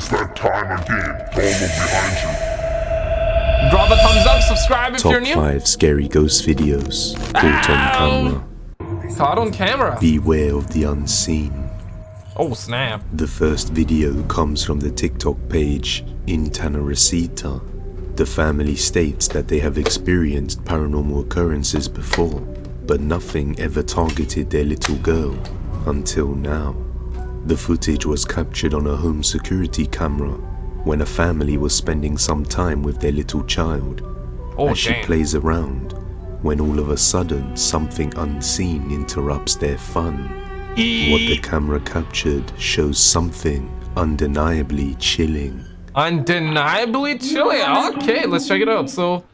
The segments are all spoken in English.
Just that time again. Follow behind you. Drop a thumbs up, subscribe if Top you're new. 5 scary ghost videos caught on camera. Caught on camera. Beware of the unseen. Oh snap. The first video comes from the TikTok page In Tanaracita. The family states that they have experienced paranormal occurrences before, but nothing ever targeted their little girl until now. The footage was captured on a home security camera when a family was spending some time with their little child Oh as she plays around when all of a sudden something unseen interrupts their fun. What the camera captured shows something undeniably chilling. Undeniably chilling? Okay, let's check it out. So,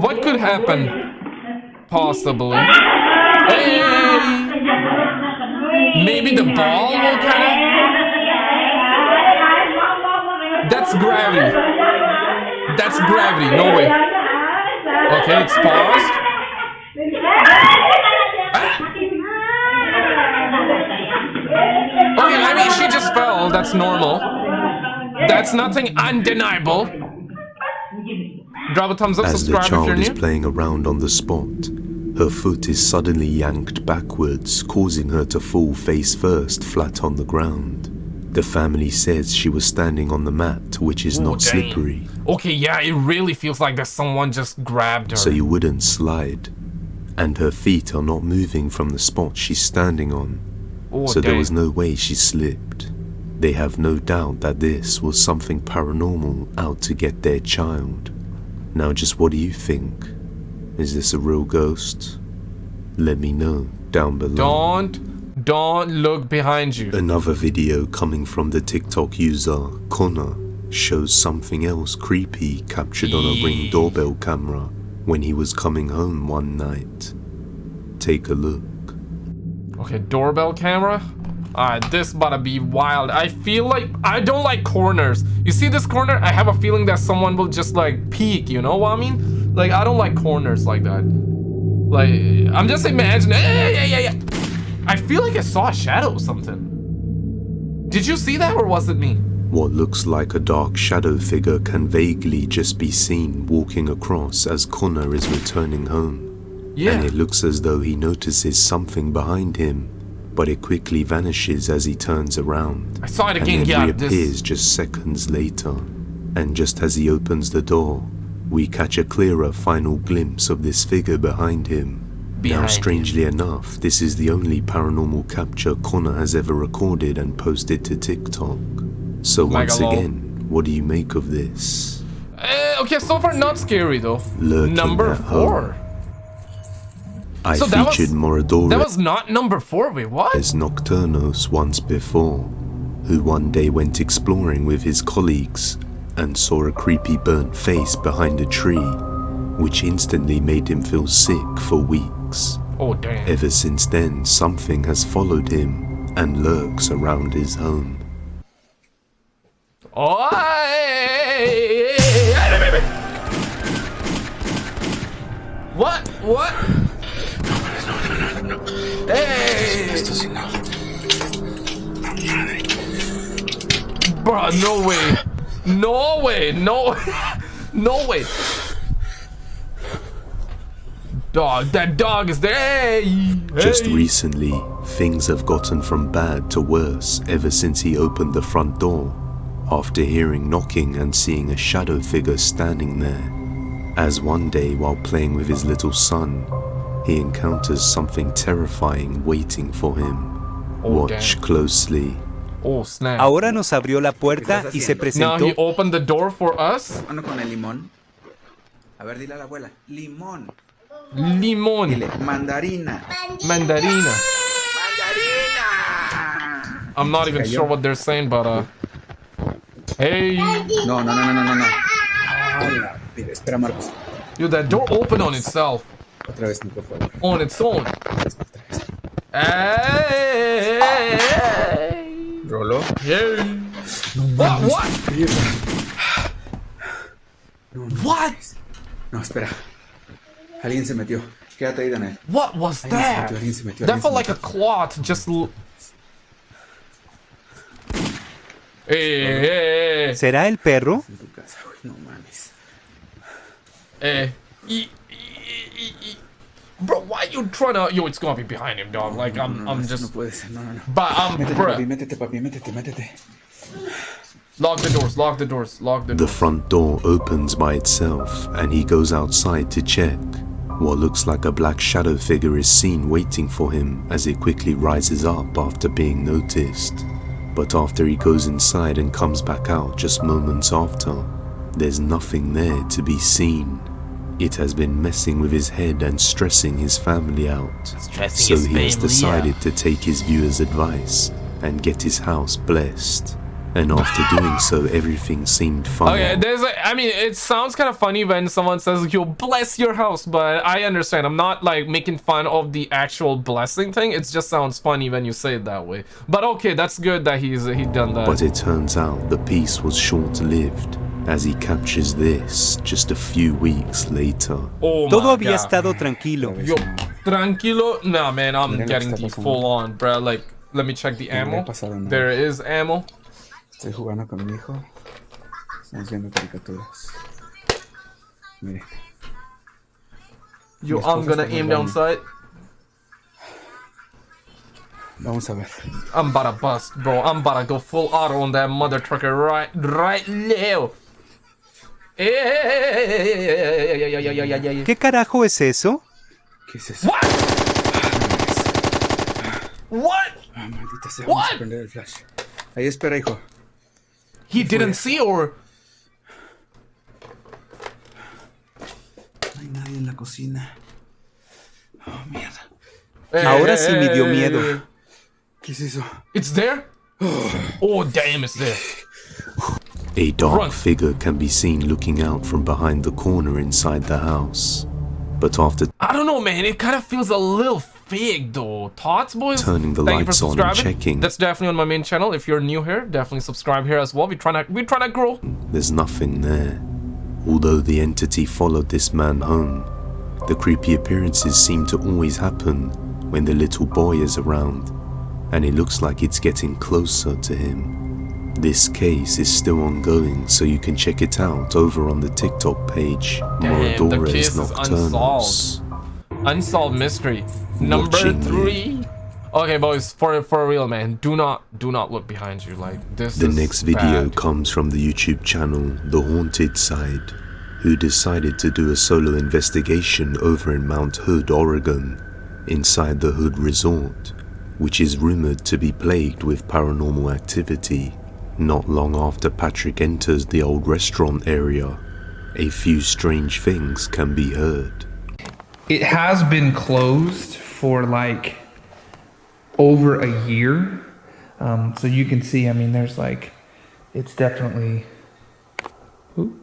what could happen? Possibly. Hey! Maybe the ball will kind of. That's gravity. That's gravity. No way. Okay, it's paused. Ah. Okay, I mean, she just fell. That's normal. That's nothing undeniable. Drop a thumbs up, As the subscribe if you're child is new. playing around on the spot, her foot is suddenly yanked backwards, causing her to fall face first flat on the ground. The family says she was standing on the mat, which is Ooh, not dang. slippery, Okay, yeah, it really feels like that someone just grabbed her. so you wouldn't slide. And her feet are not moving from the spot she's standing on, oh, so there was no way she slipped. They have no doubt that this was something paranormal out to get their child. Now, just what do you think? Is this a real ghost? Let me know down below. Don't, don't look behind you. Another video coming from the TikTok user Connor shows something else creepy captured on a ring doorbell camera when he was coming home one night. Take a look. Okay, doorbell camera. Alright, this about to be wild. I feel like I don't like corners. You see this corner? I have a feeling that someone will just like peek, you know what I mean? Like I don't like corners like that. Like I'm just imagining. Yeah, yeah, yeah, yeah. I feel like I saw a shadow or something. Did you see that or was it me? What looks like a dark shadow figure can vaguely just be seen walking across as Connor is returning home. Yeah. And it looks as though he notices something behind him, but it quickly vanishes as he turns around. I saw it and again. then Yeah, reappears this. just seconds later. And just as he opens the door, we catch a clearer final glimpse of this figure behind him. Behind now, him. strangely enough, this is the only paranormal capture Connor has ever recorded and posted to TikTok. So once again, what do you make of this? Eh, okay, so far not scary though. Lurking Number home. four. I So that was- featured That was not number four. Wait, what? Nocturnos once before, who one day went exploring with his colleagues and saw a creepy burnt face behind a tree, which instantly made him feel sick for weeks. Oh damn. Ever since then, something has followed him and lurks around his home. Oh, What? What? Hey! Bro, no way. No way. No. no way. Dog, that dog is there. Hey! Just hey. recently, things have gotten from bad to worse ever since he opened the front door after hearing knocking and seeing a shadow figure standing there. As one day, while playing with his little son, he encounters something terrifying waiting for him. Oh, Watch damn. closely. Oh, snap. Ahora nos abrió la puerta y se Now presentó he opened the door for us. Mano con el limón. A ver, dile a la abuela. Limón. Limon. Dile, mandarina. Mandarina. ¡Mandarina! I'm not even sure what they're saying, but uh. Hey, No, no, no, no, no, no. Espera, Marcos. dude, that door opened on itself, Otra vez, Nico, por favor. on its own. Otra vez, otra vez. Hey, Rolo. hey. What? What? What? No, espera. Alguien se metió. Quédate ahí, Daniel. What was Alguien se that? metió, alguien se metió. That felt like a cloth just. Eh, eh, eh, ¿Será el perro? En tu casa, güey. No mames. eh. Bro, why you trying to? Yo, it's gonna be behind him, dog. Like I'm, No, I'm just. No puede ser, no, no, no. But um, Métete, papi, métete, papi, métete, métete. Lock the doors. Lock the doors. Lock the The front door opens by itself and he goes outside to check. What looks like a black shadow figure is seen waiting for him as it quickly rises up after being noticed. But after he goes inside and comes back out just moments after, there's nothing there to be seen. It has been messing with his head and stressing his family out. Stressing So he has decided out. to take his viewers' advice and get his house blessed. And after doing so, everything seemed fine. Okay, there's a, I mean, it sounds kind of funny when someone says, yo, bless your house, but I understand. I'm not like making fun of the actual blessing thing. It just sounds funny when you say it that way. But okay, that's good that he's he done that. But it turns out the peace was short lived as he captures this just a few weeks later. oh Todo my había God. estado tranquilo. Yo, tranquilo. Nah, man, I'm Mira lo getting the pasando. full on, bro. Like, let me check the No le ha ammo. pasado nada. There is ammo. Estoy jugando con mi hijo. Estamos viendo caricaturas. Mire. Yo, Mi I'm gonna está en el aim baño. down sight. Vamos a ver. I'm about to bust, bro. I'm about to go full auto on that mother trucker right, right now. ¿Qué carajo es eso? ¿Qué es eso? What? What? Ah, maldita sea. Vamos a prender el flash. Ahí espera, hijo. He didn't see or No hay nadie en la cocina. Oh, mierda. Ahora sí me dio miedo. ¿Qué es eso? It's there? Oh damn, it's there. A dark Run. figure can be seen looking out from behind the corner inside the house. But after I don't know, man. It kind of feels a little fake, though. Thoughts, boys? Turning the Thank lights on and checking. That's definitely on my main channel. If you're new here, definitely subscribe here as well. We're trying to we're trying to grow. there's nothing there. Although the entity followed this man home, the creepy appearances seem to always happen when the little boy is around, and it looks like it's getting closer to him. This case is still ongoing, so you can check it out over on the TikTok page, Damn, the Moradores case is Nocturnals. Unsolved mystery. Number Watching three. Okay, boys, for for real, man. Do not do not look behind you. Like this. The next video bad. comes from the YouTube channel The Haunted Side, who decided to do a solo investigation over in Mount Hood, Oregon, inside the Hood Resort, which is rumored to be plagued with paranormal activity. Not long after Patrick enters the old restaurant area, a few strange things can be heard. it has been closed for like over a year. Um, so you can see, I mean, there's like, it's definitely. Ooh.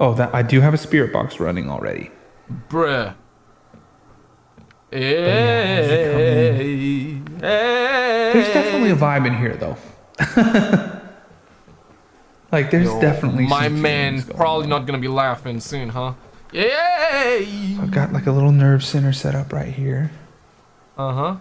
Oh, that I do have a spirit box running already. Bruh. as you come in- Hey, hey. There's definitely a vibe in here, though. like, there's definitely My man probably on. not gonna be laughing soon, huh? Yay! I've got like a little nerve center set up right here. Uh huh.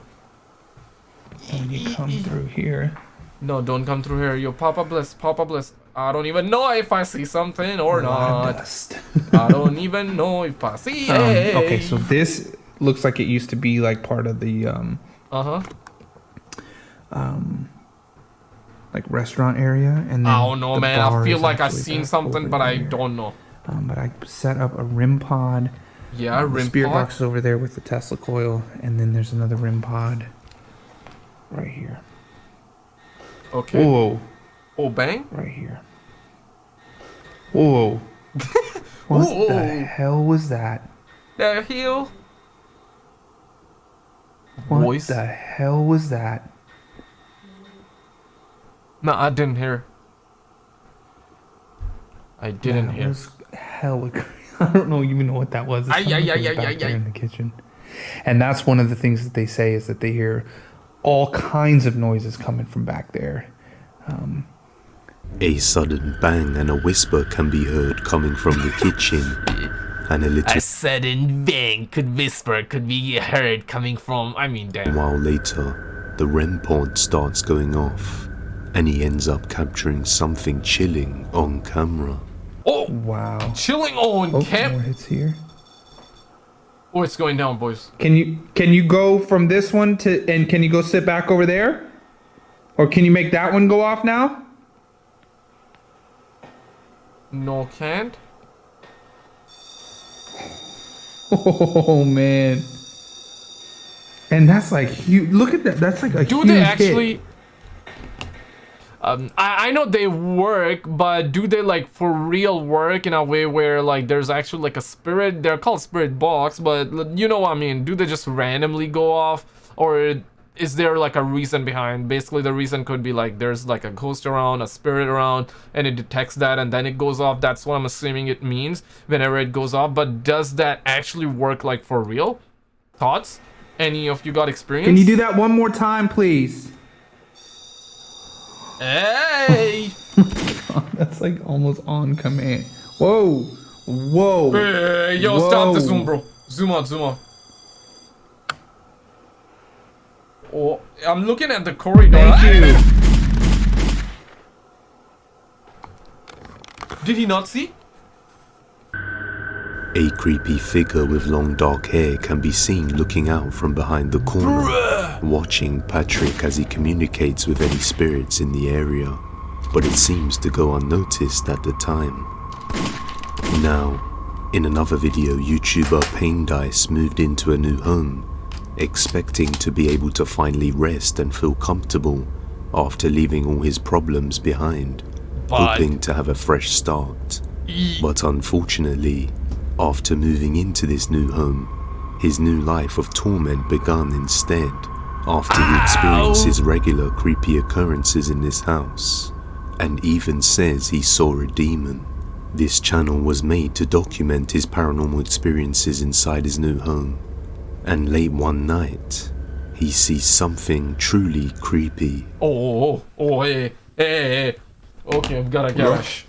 When you come through here, No, don't come through here. Yo, Papa Bliss, Papa Bliss. I don't even know if I see something or of not. dust. I don't even know if I see Um, it. okay, so this looks like it used to be like part of the um, Uh huh. Like restaurant area, and then I don't know, man. I feel like I've seen something, but I there. don't know. Um, but I set up a REM pod. Yeah, the REM spirit pod. box is over there with the Tesla coil, and then there's another REM pod right here. Okay. Whoa, Oh, bang. right here. Whoa. what Whoa. the hell was that? The heel. What Voice. the hell was that? No, I didn't hear. I didn't that hear. was hella crazy. I don't know even know what that was. It Ay, sounded ay, like it ay, was ay, back there in the kitchen. And that's one of the things that they say is that they hear all kinds of noises coming from back there. Um, a sudden bang and a whisper can be heard coming from the kitchen, and a little A sudden bang could whisper could be heard coming from. I mean, damn. while later, the REM pod starts going off, and he ends up capturing something chilling on camera. Oh, Wow. chilling on Oh, more camp. hits here. Oh, it's going down, boys. Can you can you go from this one to and can you go sit back over there? Or can you make that one go off now? No, can't. Oh man. And that's like huge. Look at that. That's like a Do huge they hit. Um, I, I know they work, but do they like for real work in a way where like there's actually like a spirit? They're called spirit box, but you know what I mean. Do they just randomly go off, or is there like a reason behind? Basically, the reason could be like there's like a ghost around, a spirit around, and it detects that, and then it goes off. That's what I'm assuming it means whenever it goes off. But does that actually work like for real? Thoughts? Any of you got experience? Can you do that one more time, please? Hey! That's like almost on command. Whoa. Whoa. Hey, yo, stop the zoom, bro. Zoom out, zoom out. Oh, I'm looking at the corridor. Thank you. Did he not see? A creepy figure with long dark hair can be seen looking out from behind the corner, watching Patrick as he communicates with any spirits in the area, but it seems to go unnoticed at the time. Now, in another video, YouTuber Pain Dice moved into a new home, expecting to be able to finally rest and feel comfortable after leaving all his problems behind, But- hoping to have a fresh start. But unfortunately, after moving into this new home, his new life of torment began instead, after he experiences regular creepy occurrences in this house, and even says he saw a demon. This channel was made to document his paranormal experiences inside his new home, and late one night, he sees something truly creepy Oh, oh, oh, hey, hey, hey, hey. Okay, I've got a Hola. gash.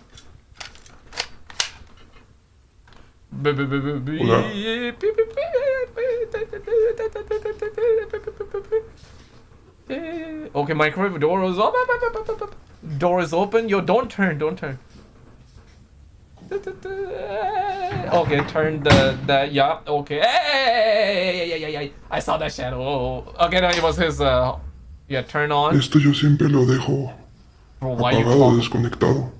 Okay, microwave door is open. Door is open. Yo, don't turn, don't turn. Okay, turn the the yeah. Okay, hey, yeah, yeah, yeah. I saw that shadow. Okay, no, it was his. Uh, yeah, turn on. Esto yo siempre lo dejo apagado, desconectado.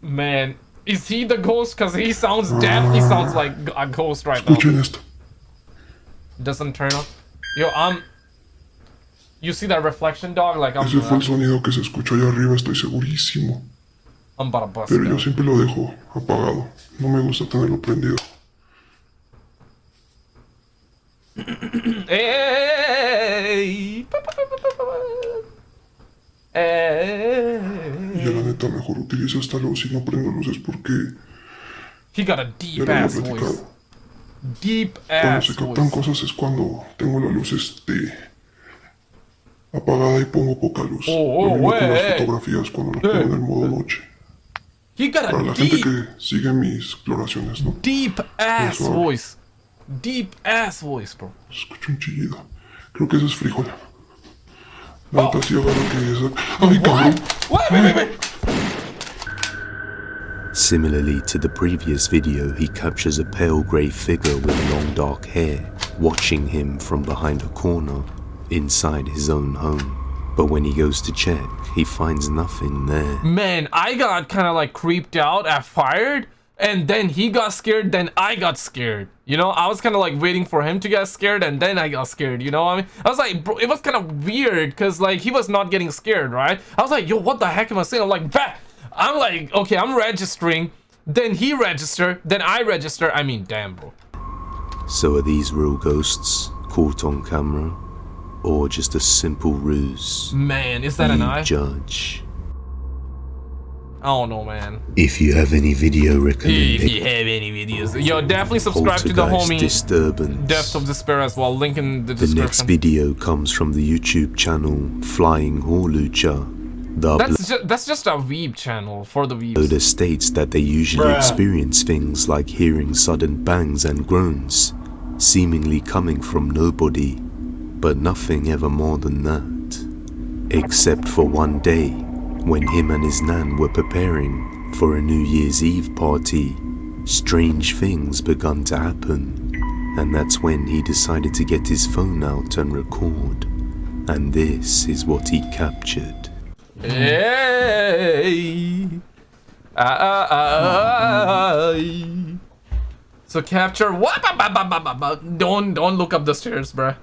Man, is he the ghost? Cause he sounds definitely sounds like a ghost right now. Escuchen esto. Doesn't turn on. Yo, um, you see that reflection, dog? Like I'm, Ese fue el sonido que se escuchó allá arriba, estoy segurísimo. I'm about to bust. Pero yo siempre lo dejo apagado. No me gusta tenerlo prendido. Yo la neta mejor utilizo esta luz y no prendo luces porque He got a ya deep había ass voice. Deep Cuando ass se captan voice. cosas es cuando tengo la luz este apagada y pongo poca luz. Oh, Lo oh, mismo con las wey. fotografías cuando las pongo en el modo noche. He got Para a la gente deep, que sigue mis exploraciones, ¿no? deep ass voice. Deep ass voice, bro. Escucho un chillido. Creo que eso es frijol. La sí agarro que es... ¡Ay, cabrón! Wait, wait, wait, wait. Similarly to the previous video, he captures a pale grey figure with long dark hair, watching him from behind a corner inside his own home. But when he goes to check, he finds nothing there. Man, I got kind of like creeped out at fired, and then he got scared, then I got scared. You know, I was kind of like waiting for him to get scared, and then I got scared. You know what I mean? I was like, bro, it was kind of weird because like he was not getting scared, right? I was like, yo, what the heck am I saying? I'm like, bah! I'm like, okay, I'm registering. Then he register, then I register. I mean, damn, bro. So are these real ghosts caught on camera? Or just a simple ruse? Man, is that an eye? judge. I don't know, man. If you have any video recommendations, If you have any videos, Yo, definitely subscribe to the Poltergeist homie Disturbance. Depth of Despair as well. Link in the The next video comes from the YouTube channel Flying Horlucha. The That's just that's just a weeb channel for the weebs. uploader states that they usually experience things like hearing sudden bangs and groans, seemingly coming from nobody, but nothing ever more than that. Except for one day when him and his nan were preparing for a New Year's Eve party, strange things began to happen. And that's when he decided to get his phone out and record. And this is what he captured. Hey. Ah. So capture what? Don't don't look up the stairs, bruh.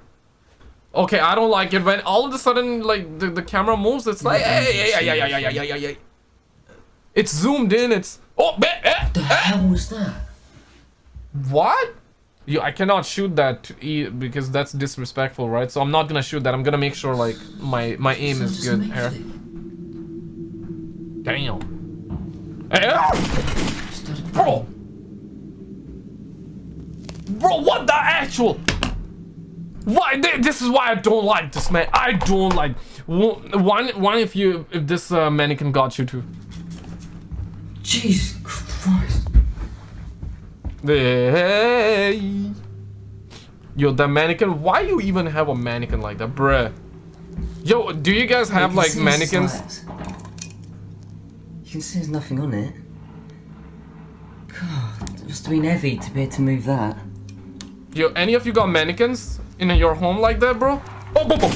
Okay, I don't like it when all of a sudden like the, the camera moves. It's like hey, hey, hey, hey, hey, hey, hey, hey, hey. It's zoomed in. It's oh, eh, eh, The hell was that? what? You, I cannot shoot that e because that's disrespectful, right? So I'm not gonna shoot that. I'm gonna make sure like my my aim is good here. Damn. Hey, ah! Bro! Bro, what the actual? Why? This is why I don't like this, man. I don't like. One, one if you, if this uh, mannequin got you too. Jesus Christ. Hey. Yo, the mannequin. Why you even have a mannequin like that, bruh? Yo, do you guys have You like mannequins? You can see there's nothing on it. God, it must have been heavy to be able to move that. Yo, any of you got mannequins in your home like that, bro? Oh, boom, boom.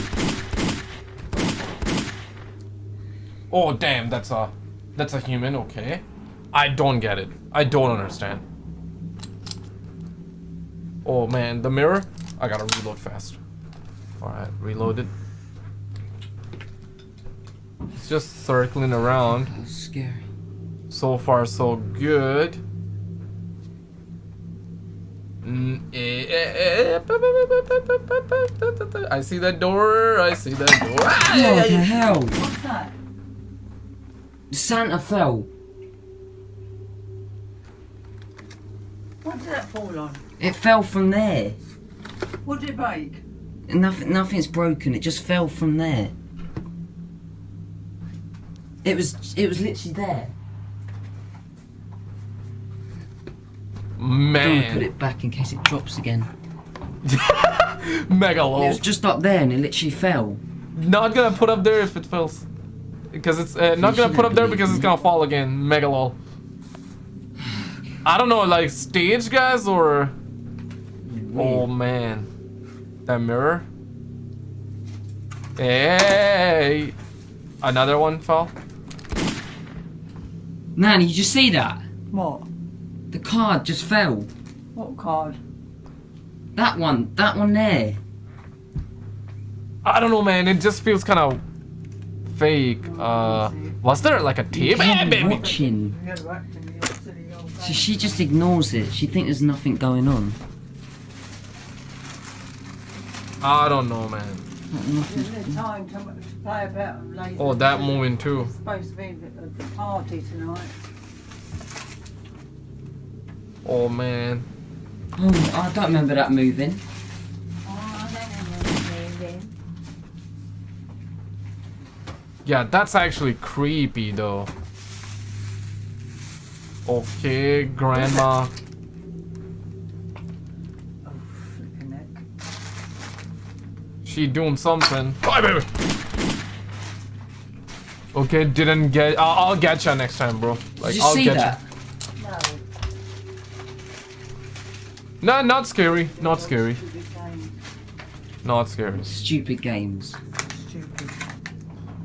Oh, damn, that's a, that's a human. Okay, I don't get it. I don't understand. Oh man, the mirror. I gotta reload fast. All right, reloaded. It's just circling around. That's scary. So far, so good. I see that door. I see that door. Yeah, yeah, What the hell? What's that? Santa fell. What did that fall on? It fell from there. What did it break? Nothing, nothing's broken. It just fell from there. It was, it was literally there. Don't put it back in case it drops again. mega It low. was just up there and it literally fell. Not gonna put up there if it fails, because it's uh, not gonna put up there because it's gonna fall again. Mega low. I don't know, like stage guys or. Oh man, that mirror. Hey, another one fell. Nan, you just see that? What? The card just fell. What card? That one, that one there. I don't know, man. It just feels kind of fake. Uh, was there like a tape? You can't be baby. watching. You had whacked in your silly old So she just ignores it. She thinks there's nothing going on. I don't know, man. Isn't it time to, to play about later? Oh, that moving too. It's supposed to be the, the party tonight. Oh man. Oh, I don't remember that moving. Oh, I moving. Yeah, that's actually creepy though. Okay, grandma. Oh, neck. She doing something. Bye, baby. Okay, didn't get. I'll, I'll get you next time, bro. Like, Did you I'll see get that? No. You. Nah, not scary. Not scary. Not scary. Stupid games. Stupid.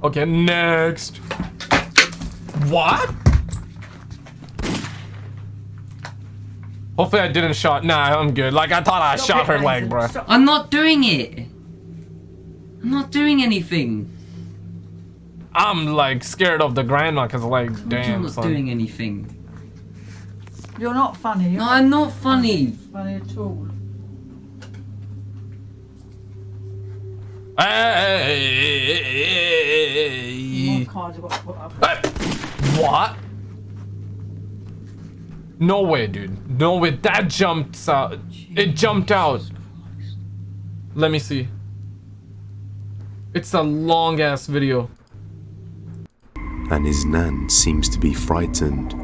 Okay, next. What? Hopefully I didn't shot. Nah, I'm good. Like I thought I Stop shot it, her leg, bro. Stop. I'm not doing it. I'm not doing anything. I'm like scared of the grandma because like, damn. I'm not son. doing anything. You're not funny. You're No, I'm not funny. funny at all. Hey. More cards have got put up. Hey. What? No way, dude. No way. That jumped out. It jumped out. Let me see. It's a long ass video. and his nan seems to be frightened,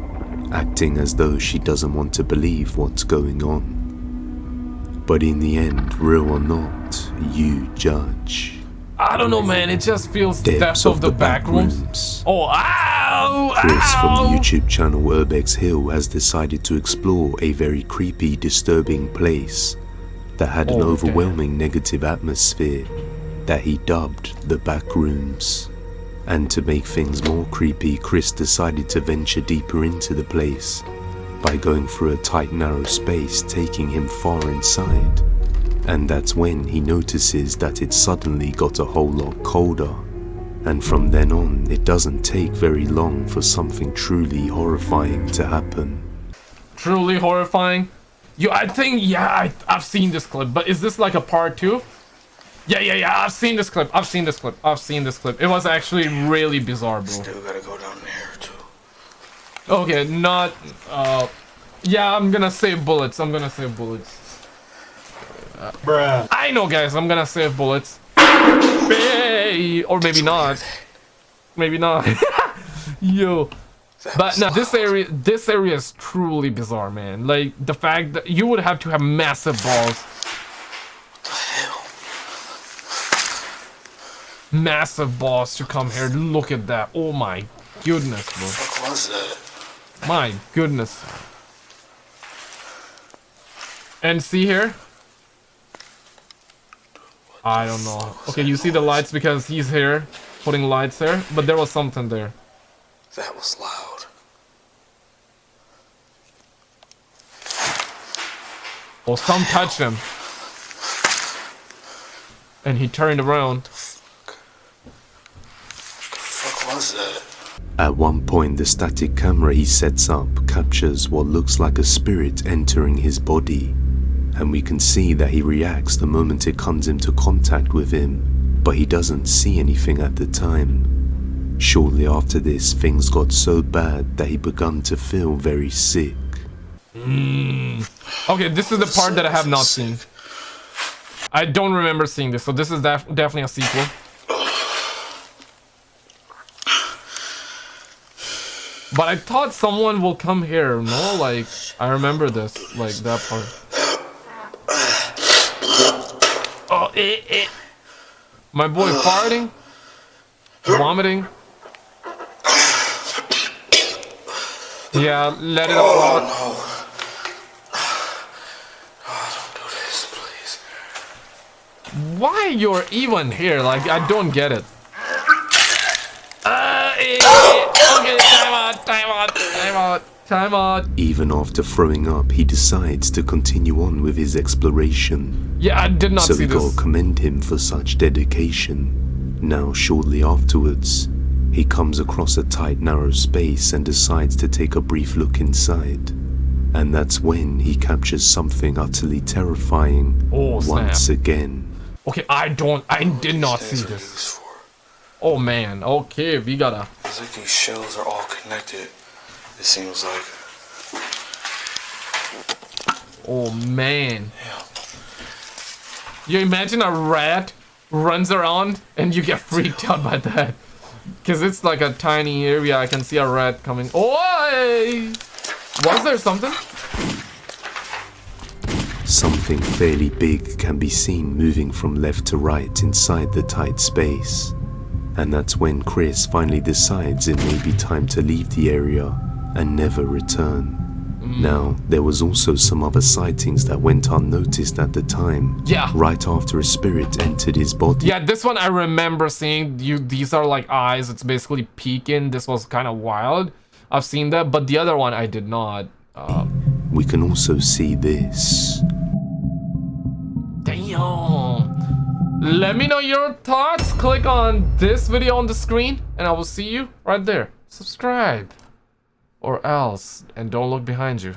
acting as though she doesn't want to believe what's going on. But in the end, real or not, you judge. I don't know, man. It just feels Depths of of the the back rooms. backrooms. Oh, ow! Chris from the! YouTube channel Urbex Hill has decided to explore a very creepy, disturbing place that had an Oh, overwhelming negative atmosphere that he dubbed the Backrooms. And to make things more creepy, Chris decided to venture deeper into the place by going through a tight, narrow space, taking him far inside. And that's when he notices that it suddenly got a whole lot colder. And from then on, it doesn't take very long for something truly horrifying to happen. Truly horrifying. You, I think, yeah, I, I've seen this clip, but is this like a part two? Yeah, yeah, yeah, I've seen this clip. I've seen this clip. I've seen this clip. It was actually really bizarre, bro. Still gotta go down there too. Okay, not, uh, yeah, I'm gonna save bullets. I'm gonna save bullets. Bruh. I know, guys. I'm gonna save bullets. Hey, or maybe not. Maybe not. Yo. But no, this area, this area is truly bizarre, man. Like the fact that you would have to have massive balls. Massive boss to come here. Look at that. Oh my goodness, bro. What was that? My goodness. And see here? I don't know. Okay, you see the lights because he's here, putting lights there, but there was something there. That was loud. Or some touched him. And he turned around. At one point, the static camera he sets up captures what looks like a spirit entering his body, and we can see that he reacts the moment it comes into contact with him, but he doesn't see anything at the time. Shortly after this, things got so bad that he began to feel very sick. Hmm. Okay, this is the part that I have not seen. I don't remember seeing this, so this is def definitely a sequel. But I thought someone will come here, no? Like, I remember this, like, that part. Oh, eh, eh. My boy farting? Vomiting? Yeah, let it all out. Oh, don't do this, please. Why you're even here? Like, I don't get it. Uh, eh, time out, time out, time out. Even after throwing up, he decides to continue on with his exploration. Yeah, I did not so see this. commend him for such dedication. Now, shortly afterwards, he comes across a tight, narrow space and decides to take a brief look inside. And that's when he captures something utterly terrifying Oh, once again. Okay, I don't, I did not see this. Used for. Oh man, okay, we gotta. It's like these shells are all connected. It seems like. Oh man. You imagine a rat runs around and you get freaked out by that. Cause it's like a tiny area. I can see a rat coming. Oh, was there something? Something fairly big can be seen moving from left to right inside the tight space. And that's when Chris finally decides it may be time to leave the area and never return. Now, there was also some other sightings that went unnoticed at the time. Yeah. Right after a spirit entered his body. Yeah, this one I remember seeing. You, these are like eyes. It's basically peeking. This was kind of wild. I've seen that, but the other one I did not. Uh, We can also see this. Damn. Let me know your thoughts. Click on this video on the screen, and I will see you right there. Subscribe. Or else. And don't look behind you.